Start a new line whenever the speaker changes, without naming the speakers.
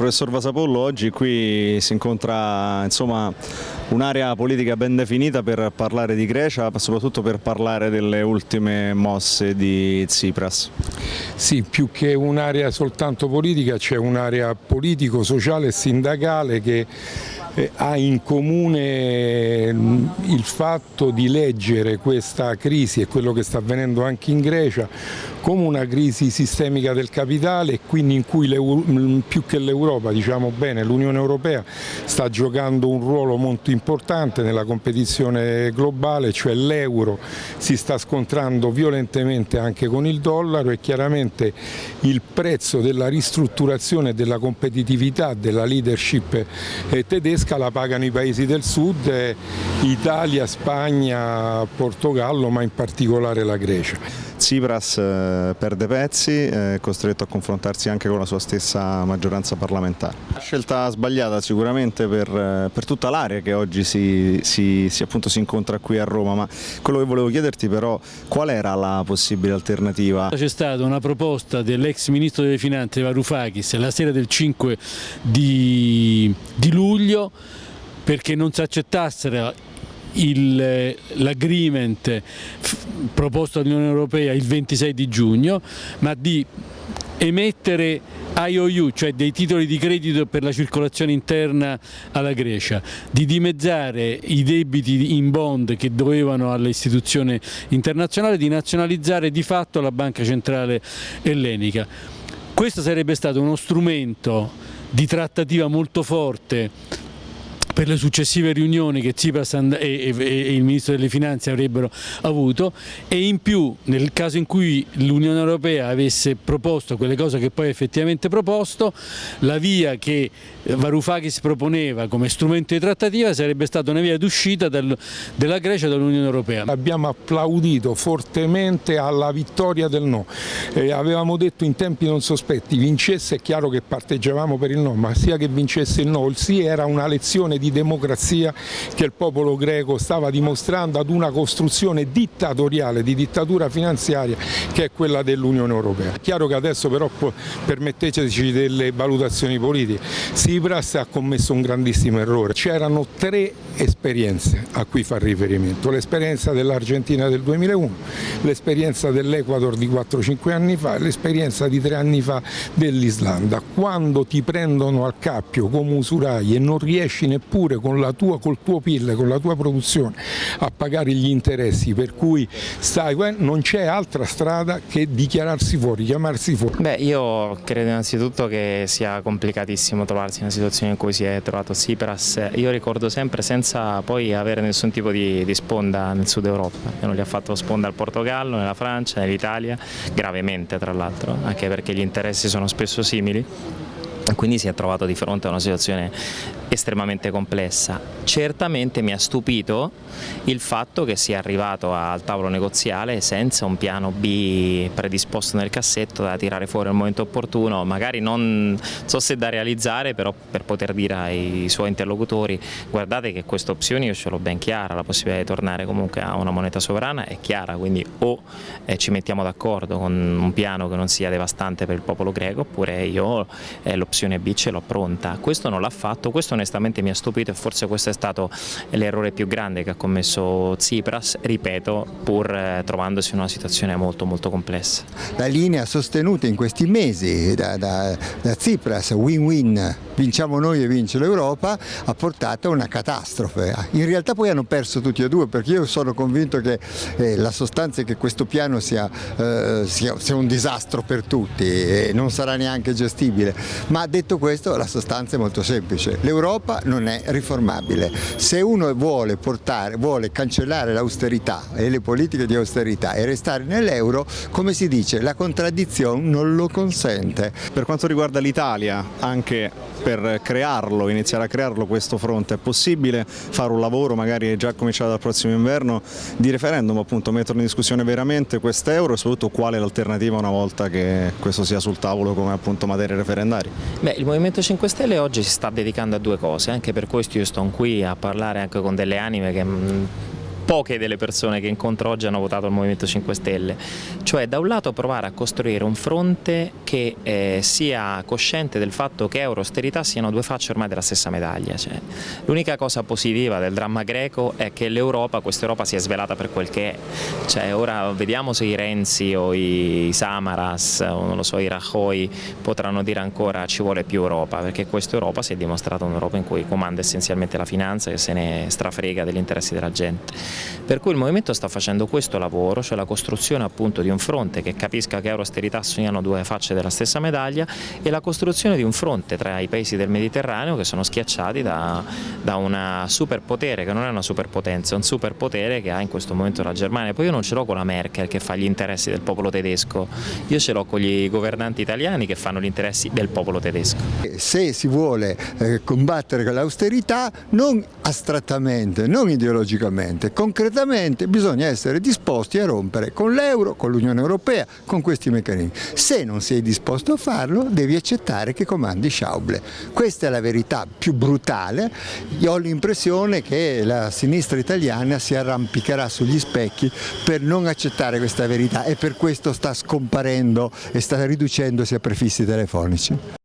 professor Vasapollo, oggi qui si incontra un'area politica ben definita per parlare di Grecia, ma soprattutto per parlare delle ultime mosse di Tsipras.
Sì, più che un'area soltanto politica c'è un'area politico-sociale e sindacale che eh, ha in comune mm, il fatto di leggere questa crisi e quello che sta avvenendo anche in Grecia come una crisi sistemica del capitale e quindi in cui mm, più che l'Europa, diciamo bene, l'Unione Europea sta giocando un ruolo molto importante nella competizione globale, cioè l'euro si sta scontrando violentemente anche con il dollaro e chiaramente il prezzo della ristrutturazione della competitività della leadership eh, tedesca la pagano i paesi del sud, eh, Italia, Spagna, Portogallo ma in particolare la Grecia.
Tsipras eh, perde pezzi, è costretto a confrontarsi anche con la sua stessa maggioranza parlamentare. Scelta sbagliata sicuramente per, eh, per tutta l'area che oggi si, si, si, appunto, si, incontra qui a Roma, ma quello che volevo chiederti però qual era la possibile alternativa?
C'è stata una proposta dell'ex ministro delle finanze Varoufakis la sera del 5 di, di luglio perché non si accettassero l'agreement proposto dall'Unione Europea il 26 di giugno, ma di emettere IOU, cioè dei titoli di credito per la circolazione interna alla Grecia, di dimezzare i debiti in bond che dovevano alle istituzioni internazionali, di nazionalizzare di fatto la Banca Centrale Ellenica. Questo sarebbe stato uno strumento di trattativa molto forte per le successive riunioni che Tsipras e, il Ministro delle Finanze avrebbero avuto e in più nel caso in cui l'Unione Europea avesse proposto quelle cose che poi effettivamente proposto, la via che Varoufakis proponeva come strumento di trattativa sarebbe stata una via d'uscita della Grecia dall'Unione Europea.
Abbiamo applaudito fortemente alla vittoria del no, eh, avevamo detto in tempi non sospetti, vincesse è chiaro che parteggiavamo per il no, ma sia che vincesse il no, il sì era una lezione di democrazia che il popolo greco stava dimostrando ad una costruzione dittatoriale, di dittatura finanziaria che è quella dell'Unione Europea. È chiaro che adesso però permetteteci delle valutazioni politiche, Tsipras ha commesso un grandissimo errore, c'erano tre esperienze a cui fa riferimento, l'esperienza dell'Argentina del 2001, l'esperienza dell'Ecuador di 4-5 anni fa e l'esperienza di tre anni fa dell'Islanda. Quando ti prendono al cappio come usurai e non riesci neppure pure tua, col tuo PIL, con la tua produzione a pagare gli interessi per cui stai, non c'è altra strada che dichiararsi fuori, chiamarsi fuori.
Beh io credo innanzitutto che sia complicatissimo trovarsi in una situazione in cui si è trovato Tsipras, io ricordo sempre senza poi avere nessun tipo di, di sponda nel sud Europa, che non gli ha fatto sponda al Portogallo, nella Francia, nell'Italia, gravemente tra l'altro, anche perché gli interessi sono spesso simili quindi si è trovato di fronte a una situazione estremamente complessa. Certamente mi ha stupito il fatto che sia arrivato al tavolo negoziale senza un piano B predisposto nel cassetto da tirare fuori al momento opportuno, magari non so se da realizzare, però per poter dire ai suoi interlocutori guardate che questa opzione io ce l'ho ben chiara, la possibilità di tornare comunque a una moneta sovrana è chiara, quindi o eh, ci mettiamo d'accordo con un piano che non sia devastante per il popolo greco oppure io eh, l'opzione B ce l'ho pronta. Questo non l'ha fatto, questo onestamente mi ha stupito e forse questo è stato l'errore più grande che ha commesso Tsipras, ripeto, pur eh, trovandosi in una situazione molto molto complessa.
La linea sostenuta in questi mesi da, da, da Tsipras, win-win, vinciamo noi e vince l'Europa, ha portato a una catastrofe. In realtà poi hanno perso tutti e due perché io sono convinto che eh, la sostanza è che questo piano sia, eh, sia, sia un disastro per tutti e non sarà neanche gestibile, ma detto questo la sostanza è molto semplice, l'Europa non è riformabile. Se uno vuole, portare, vuole cancellare l'austerità e le politiche di austerità e restare nell'euro, come si dice, la contraddizione non lo consente.
Per quanto riguarda l'Italia, anche per crearlo, iniziare a crearlo questo fronte, è possibile fare un lavoro, magari già cominciato dal prossimo inverno, di referendum, appunto, mettere in discussione veramente quest'euro e soprattutto qual è l'alternativa una volta che questo sia sul tavolo come appunto materie referendarie?
Beh, il Movimento 5 Stelle oggi si sta dedicando a due cose, anche per questo io sto qui a parlare anche con delle anime che poche delle persone che incontro oggi hanno votato il Movimento 5 Stelle, cioè da un lato provare a costruire un fronte che eh, sia cosciente del fatto che euro e austerità siano due facce ormai della stessa medaglia. Cioè, L'unica cosa positiva del dramma greco è che l'Europa, questa Europa si è svelata per quel che è, cioè, ora vediamo se i Renzi o i Samaras o non lo so, i Rajoy potranno dire ancora ci vuole più Europa, perché questa Europa si è dimostrata un'Europa in cui comanda essenzialmente la finanza e se ne strafrega degli interessi della gente. Per cui il Movimento sta facendo questo lavoro, cioè la costruzione appunto di un fronte che capisca che euro e austerità sono due facce della stessa medaglia e la costruzione di un fronte tra i paesi del Mediterraneo che sono schiacciati da, da una superpotere, che non è una superpotenza, è un superpotere che ha in questo momento la Germania. Poi io non ce l'ho con la Merkel che fa gli interessi del popolo tedesco, io ce l'ho con gli governanti italiani che fanno gli interessi del popolo tedesco.
Se si vuole eh, combattere con l'austerità, non astrattamente, non ideologicamente, concretamente bisogna essere disposti a rompere con l'euro, con l'Unione Europea, con questi meccanismi. Se non sei disposto a farlo, devi accettare che comandi Schauble. Questa è la verità più brutale. Io ho l'impressione che la sinistra italiana si arrampicherà sugli specchi per non accettare questa verità e per questo sta scomparendo e sta riducendosi a prefissi telefonici.